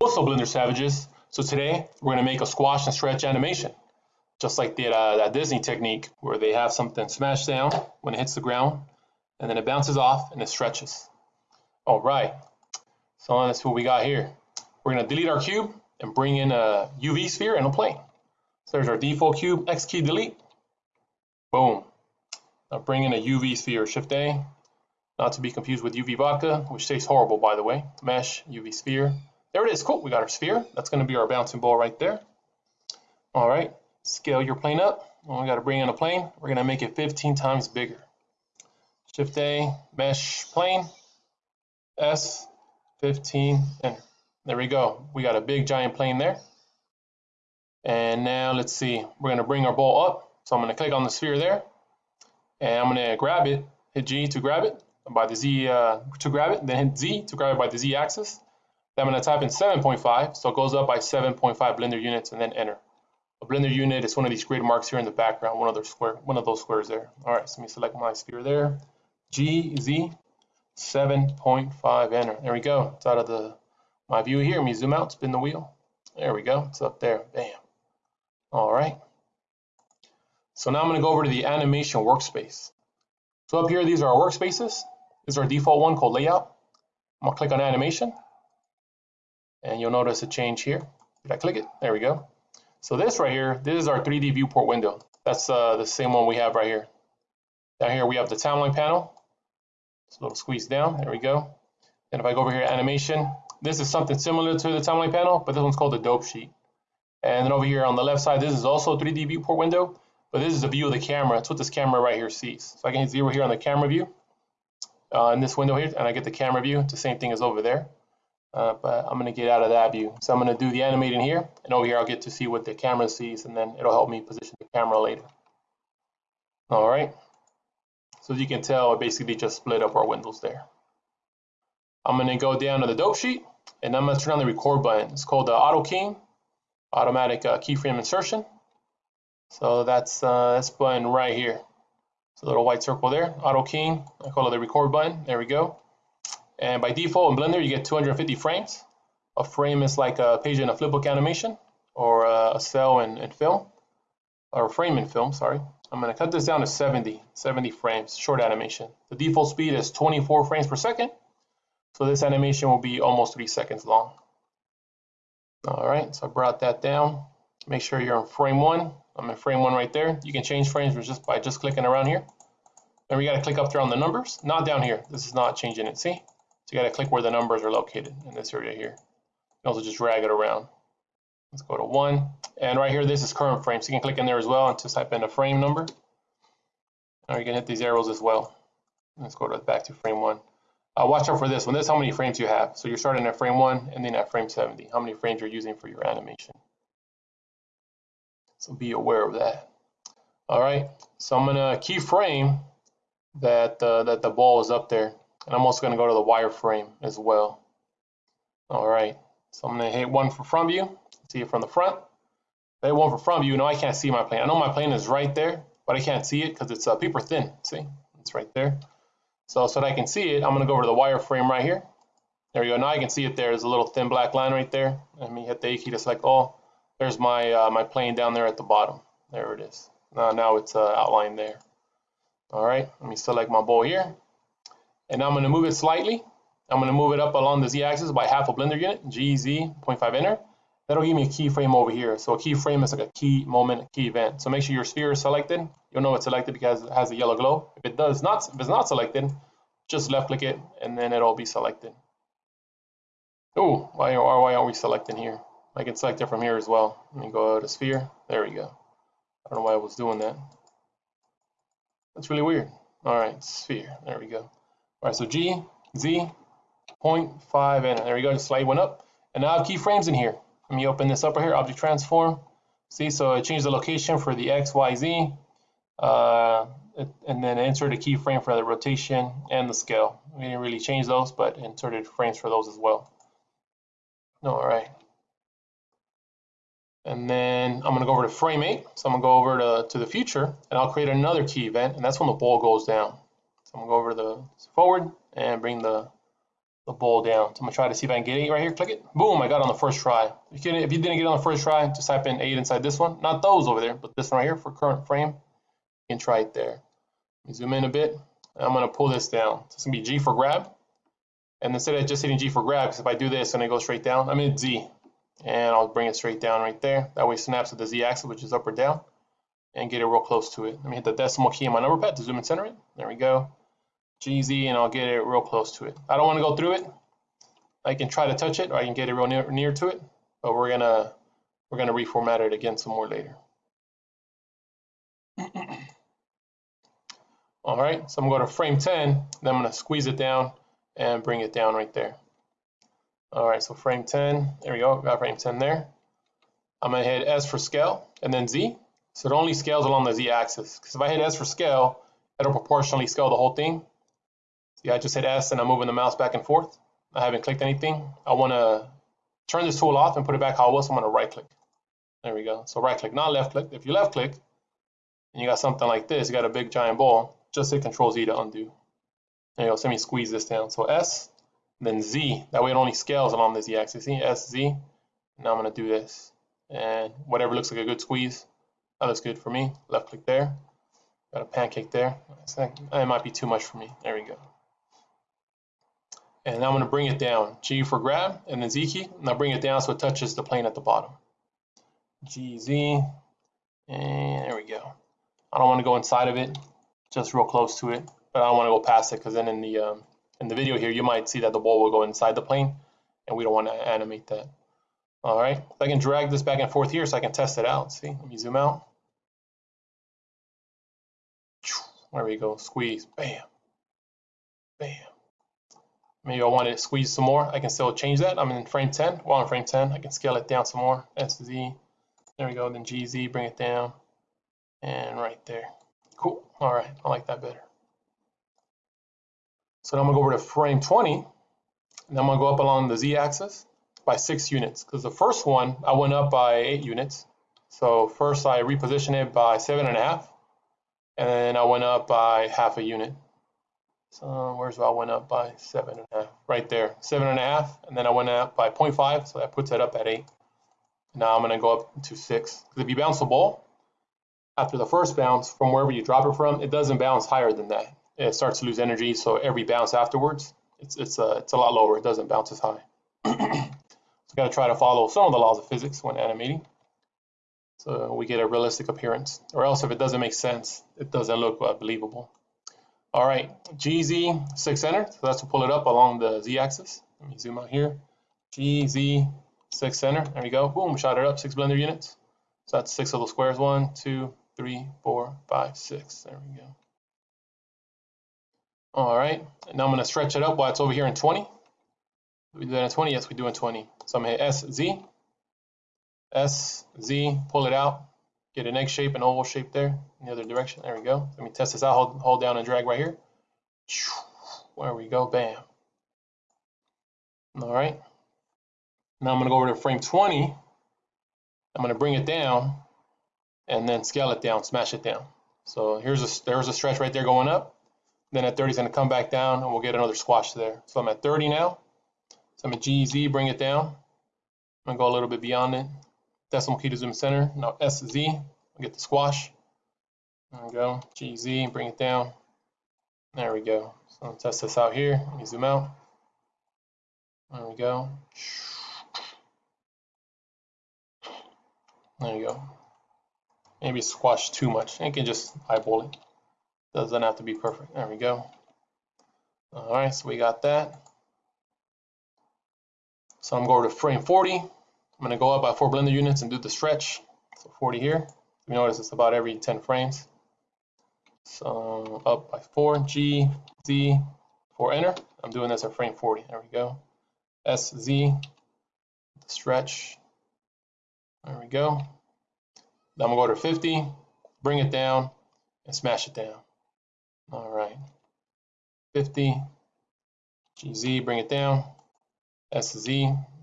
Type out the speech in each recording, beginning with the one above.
What's up, Blender Savages? So today we're going to make a squash and stretch animation, just like the, uh, that Disney technique where they have something smash down when it hits the ground, and then it bounces off and it stretches. All right, so that's what we got here. We're going to delete our cube and bring in a UV sphere and a plane. So there's our default cube, X key delete. Boom. Now bring in a UV sphere, Shift A, not to be confused with UV vodka, which tastes horrible by the way. Mesh, UV sphere. There it is, cool, we got our sphere. That's gonna be our bouncing ball right there. All right, scale your plane up. Well, we gotta bring in a plane. We're gonna make it 15 times bigger. Shift A, mesh plane, S, 15, enter. There we go. We got a big giant plane there. And now let's see, we're gonna bring our ball up. So I'm gonna click on the sphere there, and I'm gonna grab it, hit G to grab it, by the Z uh, to grab it, then hit Z to grab it by the Z axis. Then I'm going to type in 7.5, so it goes up by 7.5 blender units, and then enter. A blender unit is one of these grid marks here in the background, one of those square, one of those squares there. All right, so let me select my sphere there. G Z 7.5 enter. There we go. It's out of the my view here. Let me zoom out, spin the wheel. There we go. It's up there. Bam. All right. So now I'm going to go over to the animation workspace. So up here, these are our workspaces. This is our default one called layout. I'm gonna click on animation and you'll notice a change here. Did I click it? There we go. So this right here, this is our 3D viewport window. That's uh, the same one we have right here. Down here we have the timeline panel. It's a little squeeze down, there we go. And if I go over here animation, this is something similar to the timeline panel, but this one's called the dope sheet. And then over here on the left side, this is also a 3D viewport window, but this is a view of the camera. It's what this camera right here sees. So I can hit zero here on the camera view uh, in this window here, and I get the camera view. It's the same thing as over there. Uh, but I'm going to get out of that view. So I'm going to do the animating here, and over here I'll get to see what the camera sees, and then it'll help me position the camera later. All right. So as you can tell, I basically just split up our windows there. I'm going to go down to the dope sheet, and I'm going to turn on the record button. It's called the auto keying, automatic uh, keyframe insertion. So that's uh, this button right here. It's a little white circle there, auto keying. I call it the record button. There we go. And by default in Blender, you get 250 frames. A frame is like a page in a flipbook animation or a cell in, in film, or a frame in film, sorry. I'm going to cut this down to 70, 70 frames, short animation. The default speed is 24 frames per second. So this animation will be almost three seconds long. All right, so I brought that down. Make sure you're in frame one. I'm in frame one right there. You can change frames just by just clicking around here. Then we got to click up there on the numbers, not down here. This is not changing it, see? So you got to click where the numbers are located in this area here. You also just drag it around. Let's go to one. And right here, this is current frame. So you can click in there as well and just type in a frame number. Or you can hit these arrows as well. Let's go to back to frame one. Uh, watch out for this one. This is how many frames you have. So you're starting at frame one and then at frame 70. How many frames you're using for your animation. So be aware of that. All right. So I'm gonna keyframe that uh, that the ball is up there. And I'm also going to go to the wireframe as well. All right, so I'm going to hit one for front view, see it from the front. Hit one for front view, now I can't see my plane. I know my plane is right there, but I can't see it because it's uh, paper thin. See, it's right there. So, so that I can see it, I'm going to go over to the wireframe right here. There we go. Now I can see it there. There's a little thin black line right there. Let me hit the A key to select all. There's my uh, my plane down there at the bottom. There it is. Now, now it's uh, outlined there. All right, let me select my ball here and I'm going to move it slightly. I'm going to move it up along the z-axis by half a blender unit, GZ 0.5 enter. That'll give me a keyframe over here. So a keyframe is like a key moment, a key event. So make sure your sphere is selected. You'll know it's selected because it has a yellow glow. If it does not, if it's not selected, just left click it and then it'll be selected. Oh, why, why aren't we selecting here? I can select it from here as well. Let me go to sphere. There we go. I don't know why I was doing that. That's really weird. All right, sphere. There we go. All right, so G, Z, 0.5, and there we go, just slide one up. And now I have keyframes in here. Let me open this up right here, object transform. See, so I changed the location for the X, Y, Z, uh, and then insert a keyframe for the rotation and the scale. We didn't really change those, but inserted frames for those as well. No, all right. And then I'm gonna go over to frame eight. So I'm gonna go over to, to the future and I'll create another key event and that's when the ball goes down. So I'm gonna go over the forward and bring the, the bowl down. So I'm gonna try to see if I can get it right here. Click it. Boom, I got on the first try. If you, if you didn't get on the first try, just type in eight inside this one. Not those over there, but this one right here for current frame. You can try it there. Let me zoom in a bit. I'm gonna pull this down. So it's gonna be G for grab. And instead of just hitting G for grab, because if I do this, and it goes straight down, I'm in Z. And I'll bring it straight down right there. That way it snaps with the Z axis, which is up or down, and get it real close to it. Let me hit the decimal key on my number pad to zoom and center it. There we go. GZ, and I'll get it real close to it. I don't want to go through it. I can try to touch it, or I can get it real near, near to it, but we're gonna we're gonna reformat it again some more later. All right, so I'm gonna go to frame 10, then I'm gonna squeeze it down and bring it down right there. All right, so frame 10, there we go, got frame 10 there. I'm gonna hit S for scale and then Z. So it only scales along the Z axis. Because if I hit S for scale, it'll proportionally scale the whole thing. See, I just hit S and I'm moving the mouse back and forth. I haven't clicked anything. I wanna turn this tool off and put it back how it was. I'm gonna right click. There we go. So right click, not left click. If you left click and you got something like this, you got a big giant ball, just hit Control Z to undo. There you go. So let me squeeze this down. So S, then Z. That way it only scales along the Z axis. See, S, Z. Now I'm going to do this. And whatever looks like a good squeeze, that looks good for me. Left click there. Got a pancake there. It might be too much for me. There we go. And now I'm going to bring it down. G for grab, and then Z key. I'll bring it down so it touches the plane at the bottom. G, Z, and there we go. I don't want to go inside of it, just real close to it but I don't want to go past it because then in the um, in the video here you might see that the ball will go inside the plane and we don't want to animate that. All right, I can drag this back and forth here so I can test it out. See, let me zoom out. There we go, squeeze, bam, bam. Maybe I want to squeeze some more. I can still change that. I'm in frame 10. Well, in frame 10, I can scale it down some more. SZ. There we go. Then GZ, bring it down. And right there. Cool. All right. I like that better. So now I'm gonna go over to frame 20, and I'm gonna go up along the z-axis by six units, because the first one, I went up by eight units. So first I reposition it by seven and a half, and then I went up by half a unit. So where's where I went up by seven and a half? Right there, seven and a half, and then I went up by 0.5, so that puts it up at eight. Now I'm gonna go up to six. Because if you bounce the ball, after the first bounce, from wherever you drop it from, it doesn't bounce higher than that it starts to lose energy. So every bounce afterwards, it's it's a it's a lot lower. It doesn't bounce as high. so got to try to follow some of the laws of physics when animating, so we get a realistic appearance. Or else, if it doesn't make sense, it doesn't look uh, believable. All right, GZ six center. So that's to pull it up along the z-axis. Let me zoom out here. GZ six center. There we go. Boom, shot it up. Six blender units. So that's six of squares. One, two, three, four, five, six. There we go. All right, and now I'm gonna stretch it up while it's over here in 20. We do that in 20? Yes, we do in 20. So I'm gonna hit S, Z, S, Z, pull it out, get an egg shape, an oval shape there in the other direction. There we go. Let me test this out, hold, hold down and drag right here. There we go, bam. All right. Now I'm gonna go over to frame 20. I'm gonna bring it down and then scale it down, smash it down. So here's a, there's a stretch right there going up. Then at 30, it's going to come back down, and we'll get another squash there. So I'm at 30 now. So I'm at GZ, bring it down. I'm going to go a little bit beyond it. Decimal key to zoom center. Now SZ, I'll get the squash. There we go. GZ, bring it down. There we go. So test this out here. Let me zoom out. There we go. There you go. Maybe squash too much. You can just eyeball it. Doesn't have to be perfect. There we go. All right, so we got that. So I'm going to frame 40. I'm going to go up by four blender units and do the stretch. So 40 here. You notice it's about every 10 frames. So up by 4, G, Z, 4 enter. I'm doing this at frame 40. There we go. S, Z, stretch. There we go. Then I'm going to go to 50, bring it down, and smash it down. All right. 50. GZ, bring it down. SZ,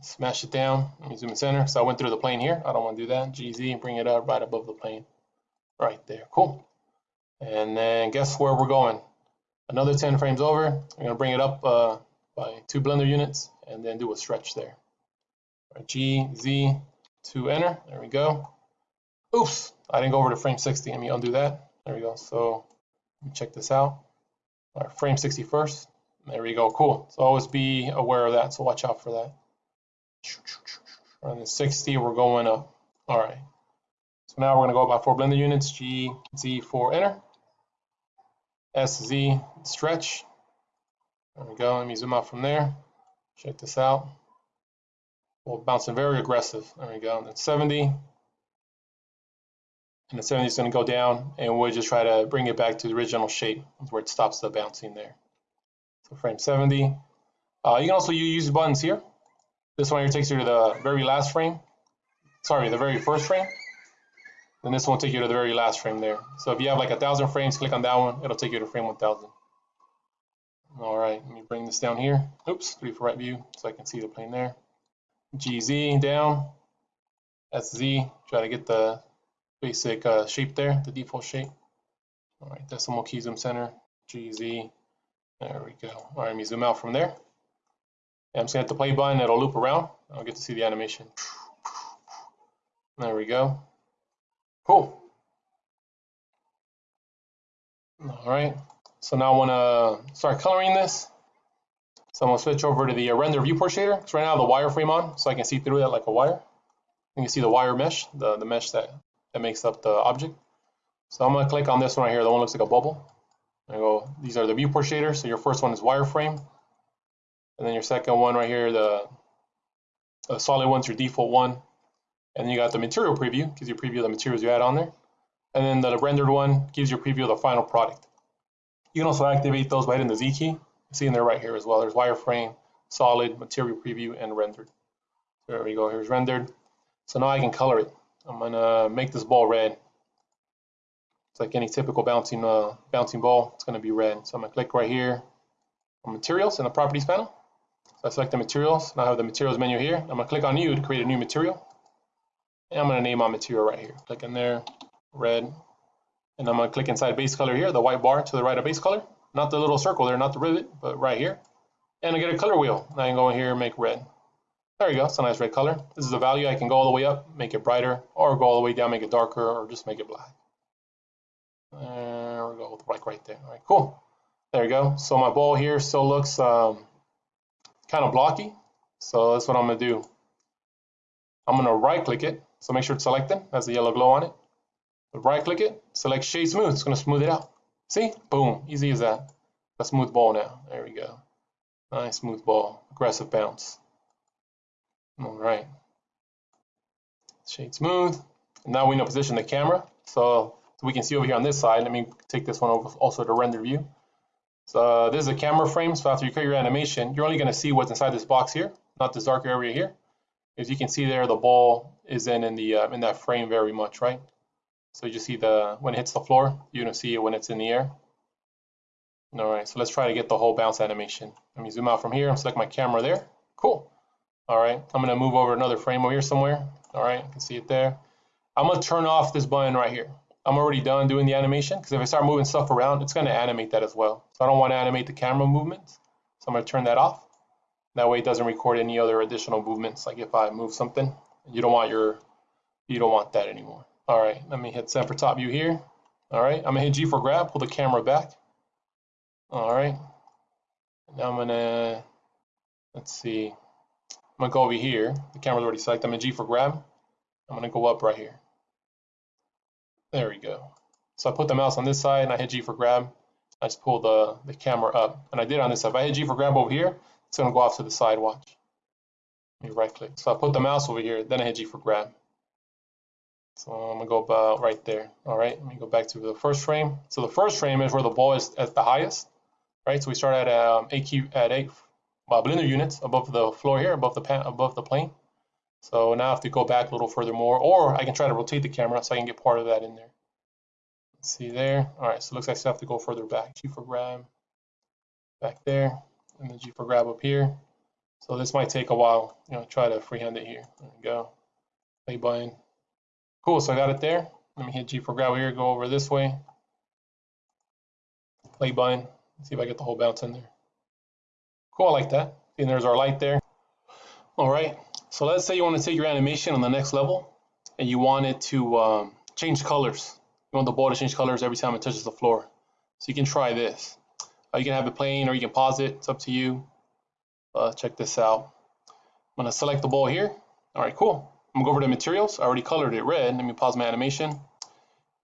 smash it down. Let me zoom in center. So I went through the plane here. I don't want to do that. GZ, bring it up right above the plane. Right there. Cool. And then guess where we're going? Another 10 frames over. I'm going to bring it up uh, by two blender units and then do a stretch there. Right, G, Z, to enter. There we go. Oops, I didn't go over to frame 60. Let me undo that. There we go. So let me check this out. Right, frame 60 first. There we go. Cool. So always be aware of that. So watch out for that. On the 60, we're going up. All right. So now we're going to go by four blender units. G, Z, 4, enter. S, Z, stretch. There we go. Let me zoom out from there. Check this out. Well, bouncing very aggressive. There we go. And then 70. And the 70 is going to go down, and we'll just try to bring it back to the original shape where it stops the bouncing there. So frame 70. Uh, you can also use buttons here. This one here takes you to the very last frame. Sorry, the very first frame. Then this one will take you to the very last frame there. So if you have like a thousand frames, click on that one. It'll take you to frame 1000. All right, let me bring this down here. Oops, three for right view so I can see the plane there. GZ down, SZ, try to get the basic uh, shape there, the default shape. All right, decimal key zoom center, GZ, there we go. All right, let me zoom out from there. I'm just gonna hit the play button, it'll loop around. I'll get to see the animation. There we go. Cool. All right, so now I wanna start coloring this. So I'm gonna switch over to the uh, render viewport shader. So right now I have the wireframe on, so I can see through that like a wire. You can see the wire mesh, the, the mesh that, that makes up the object. So I'm gonna click on this one right here, the one looks like a bubble. I go, these are the viewport shaders. So your first one is wireframe. And then your second one right here, the, the solid one's your default one. And then you got the material preview, gives you a preview of the materials you add on there. And then the rendered one gives you a preview of the final product. You can also activate those by hitting the Z key. you See in there right here as well. There's wireframe, solid, material preview, and rendered. There we go. Here's rendered. So now I can color it. I'm gonna make this ball red. It's like any typical bouncing uh, bouncing ball. It's gonna be red. So I'm gonna click right here on materials in the properties panel. So I select the materials. Now I have the materials menu here. I'm gonna click on new to create a new material. And I'm gonna name my material right here. Click in there, red. And I'm gonna click inside base color here, the white bar to the right of base color not the little circle there, not the rivet, but right here. And I get a color wheel. Now I can go in here and make red. There you go, it's a nice red color. This is the value. I can go all the way up, make it brighter, or go all the way down, make it darker, or just make it black. There we go, like right there. All right, cool. There you go. So my ball here still looks um, kind of blocky. So that's what I'm gonna do. I'm gonna right click it. So make sure it's selected, has the yellow glow on it. Right click it, select shade smooth, it's gonna smooth it out. See? Boom. Easy as that. A smooth ball now. There we go. Nice smooth ball. Aggressive bounce. All right. Shade smooth. And now we know position the camera. So, so we can see over here on this side. Let me take this one over also to render view. So this is a camera frame. So after you create your animation, you're only going to see what's inside this box here, not this darker area here. As you can see there, the ball is in in the uh, in that frame very much, right? So you just see the when it hits the floor, you're gonna see it when it's in the air. All right, so let's try to get the whole bounce animation. Let me zoom out from here and select my camera there. Cool. All right, I'm gonna move over another frame over here somewhere. All right, you can see it there. I'm gonna turn off this button right here. I'm already done doing the animation because if I start moving stuff around, it's gonna animate that as well. So I don't wanna animate the camera movements. So I'm gonna turn that off. That way it doesn't record any other additional movements. Like if I move something, you don't want your, you don't want that anymore. All right, let me hit set for top view here. All right, I'm gonna hit G for grab, pull the camera back. All right, now I'm gonna, let's see, I'm gonna go over here. The camera's already selected. I'm in G for grab. I'm gonna go up right here. There we go. So I put the mouse on this side and I hit G for grab. I just pull the, the camera up. And I did on this side. If I hit G for grab over here, it's gonna go off to the side, watch. Let me right click. So I put the mouse over here, then I hit G for grab. So I'm gonna go about right there. All right, let me go back to the first frame. So the first frame is where the ball is at the highest, right? So we start at um, AQ at eight uh, blender units above the floor here, above the above the plane. So now I have to go back a little further more, or I can try to rotate the camera so I can get part of that in there. Let's see there. All right, so it looks like I still have to go further back. G for grab, back there, and then G for grab up here. So this might take a while. You know, try to freehand it here. There we go. Play button. Cool, so I got it there. Let me hit G for grab here, go over this way. Play button, see if I get the whole bounce in there. Cool, I like that. And there's our light there. All right, so let's say you want to take your animation on the next level and you want it to um, change colors. You want the ball to change colors every time it touches the floor. So you can try this. Uh, you can have it playing or you can pause it. It's up to you. Uh, check this out. I'm going to select the ball here. All right, cool. I'm going to go over to materials. I already colored it red. Let me pause my animation.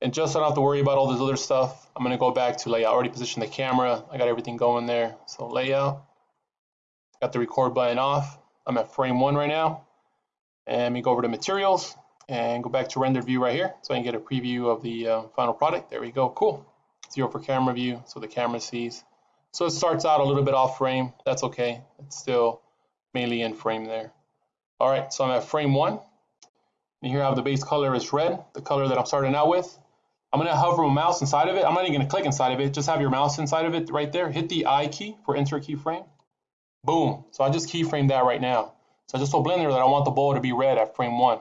And just so I don't have to worry about all this other stuff, I'm going to go back to layout. I already positioned the camera. I got everything going there. So layout. Got the record button off. I'm at frame one right now. And me go over to materials and go back to render view right here so I can get a preview of the uh, final product. There we go. Cool. Zero for camera view so the camera sees. So it starts out a little bit off frame. That's okay. It's still mainly in frame there. All right, so I'm at frame one. And here I have the base color is red, the color that I'm starting out with. I'm gonna hover my mouse inside of it. I'm not even gonna click inside of it. Just have your mouse inside of it right there. Hit the I key for insert keyframe. Boom. So I just keyframe that right now. So I just told Blender that I want the ball to be red at frame one.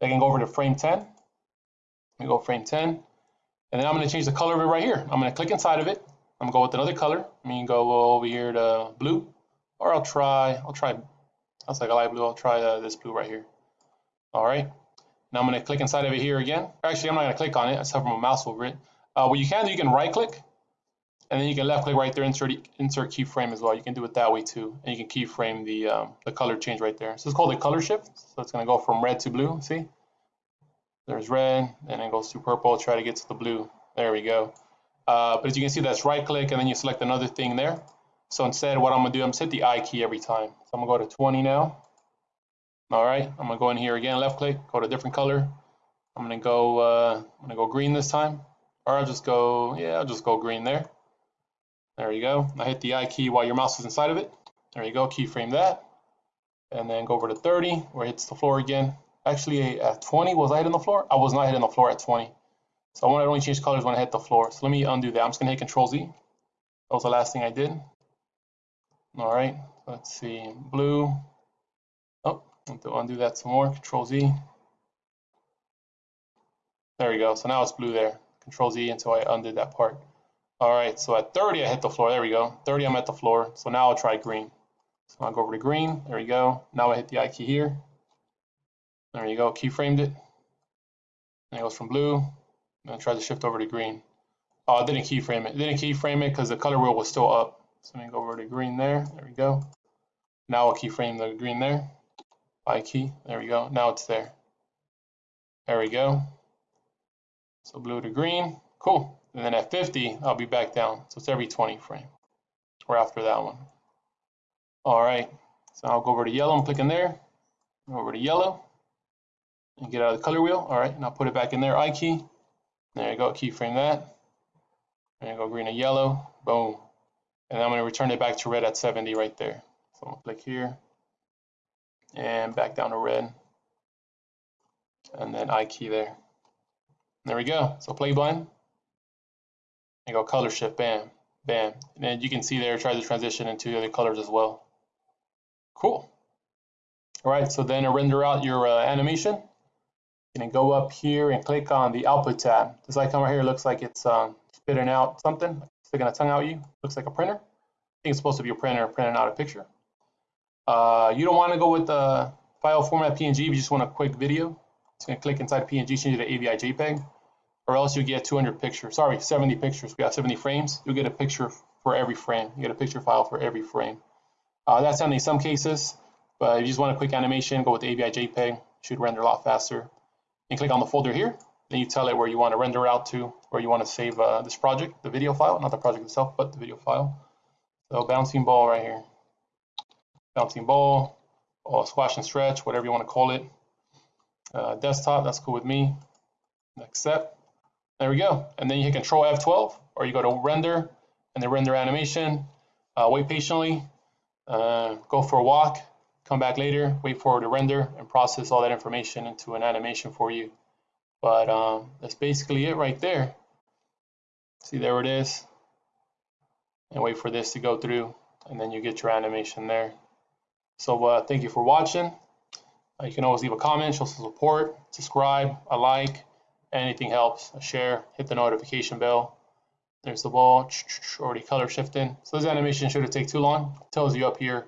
I can go over to frame 10. Let me go frame 10. And then I'm going to change the color of it right here. I'm going to click inside of it. I'm going to go with another color. I mean, go over here to blue. Or I'll try, I'll try, that's like a light blue. I'll try uh, this blue right here. All right. Now I'm going to click inside of it here again. Actually, I'm not going to click on it. I just my mouse over it. Uh, what you can do, you can right click and then you can left click right there, insert insert keyframe as well. You can do it that way too, and you can keyframe the um, the color change right there. So it's called a color shift. So it's to go from red to blue. See, there's red, and it goes to purple. Try to get to the blue. There we go. Uh, but as you can see, that's right click, and then you select another thing there. So instead, what I'm to do, I'm to hit the I key every time. So I'm to go to 20 now. All right, I'm to go in here again, left click, go to a different color. I'm to go, uh, I'm to go green this time, or I'll just go, yeah, I'll just go green there. There you go. I hit the I key while your mouse is inside of it. There you go, keyframe that. And then go over to 30, where it hits the floor again. Actually, at 20, was I hitting the floor? I was not hitting the floor at 20. So I want to only change colors when I hit the floor. So let me undo that. I'm just going to hit Control Z. That was the last thing I did. All right, let's see, blue. Oh, to undo that some more. Control Z. There we go. So now it's blue there. Control Z until I undid that part. All right, so at 30, I hit the floor. There we go. 30, I'm at the floor. So now I'll try green. So I'll go over to green. There we go. Now I hit the I key here. There you go. Keyframed it. And it goes from blue. And I try to shift over to green. Oh, I didn't keyframe it. didn't keyframe it because the color wheel was still up. So let me go over to green there. There we go. Now I'll keyframe the green there. I key. There we go. Now it's there. There we go. So blue to green. Cool. And then at 50, I'll be back down. So it's every 20 frame or after that one. All right, so I'll go over to yellow, I'm clicking there, over to yellow, and get out of the color wheel. All right, and I'll put it back in there, I key. There you go, keyframe that. And go, green and yellow, boom. And I'm gonna return it back to red at 70 right there. So I'm gonna click here, and back down to red. And then I key there. There we go, so play blend and go color shift, bam, bam. And then you can see there, try to transition into the other colors as well. Cool. All right, so then render out your uh, animation, you can go up here and click on the output tab. This icon right here looks like it's um, spitting out something, sticking a tongue out you. Looks like a printer. I think it's supposed to be a printer printing out a picture. Uh, you don't want to go with the file format PNG, you just want a quick video. It's going to click inside PNG, change it to AVI JPEG or else you get 200 pictures. Sorry, 70 pictures. We got 70 frames. You get a picture for every frame. You get a picture file for every frame. Uh, that's only some cases, but if you just want a quick animation, go with AVI JPEG. Should render a lot faster. And click on the folder here. Then you tell it where you want to render out to, where you want to save uh, this project, the video file, not the project itself, but the video file. So bouncing ball right here. Bouncing ball, or squash and stretch, whatever you want to call it. Uh, desktop, that's cool with me. Accept. There we go. And then you hit Control F12 or you go to render and then render animation. Uh, wait patiently, uh, go for a walk, come back later, wait for it to render and process all that information into an animation for you. But um, that's basically it right there. See, there it is. And wait for this to go through and then you get your animation there. So uh, thank you for watching. Uh, you can always leave a comment, show some support, subscribe, a like, Anything helps. A share, hit the notification bell. There's the ball already color shifting. So this animation shouldn't take too long. It tells you up here.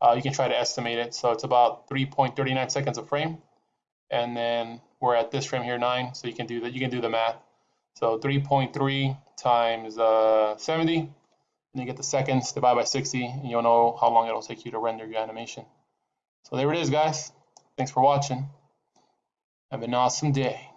Uh, you can try to estimate it. So it's about 3.39 seconds a frame. And then we're at this frame here, nine. So you can do that. You can do the math. So 3.3 times uh, 70, and you get the seconds divided by 60, and you'll know how long it'll take you to render your animation. So there it is, guys. Thanks for watching. Have an awesome day.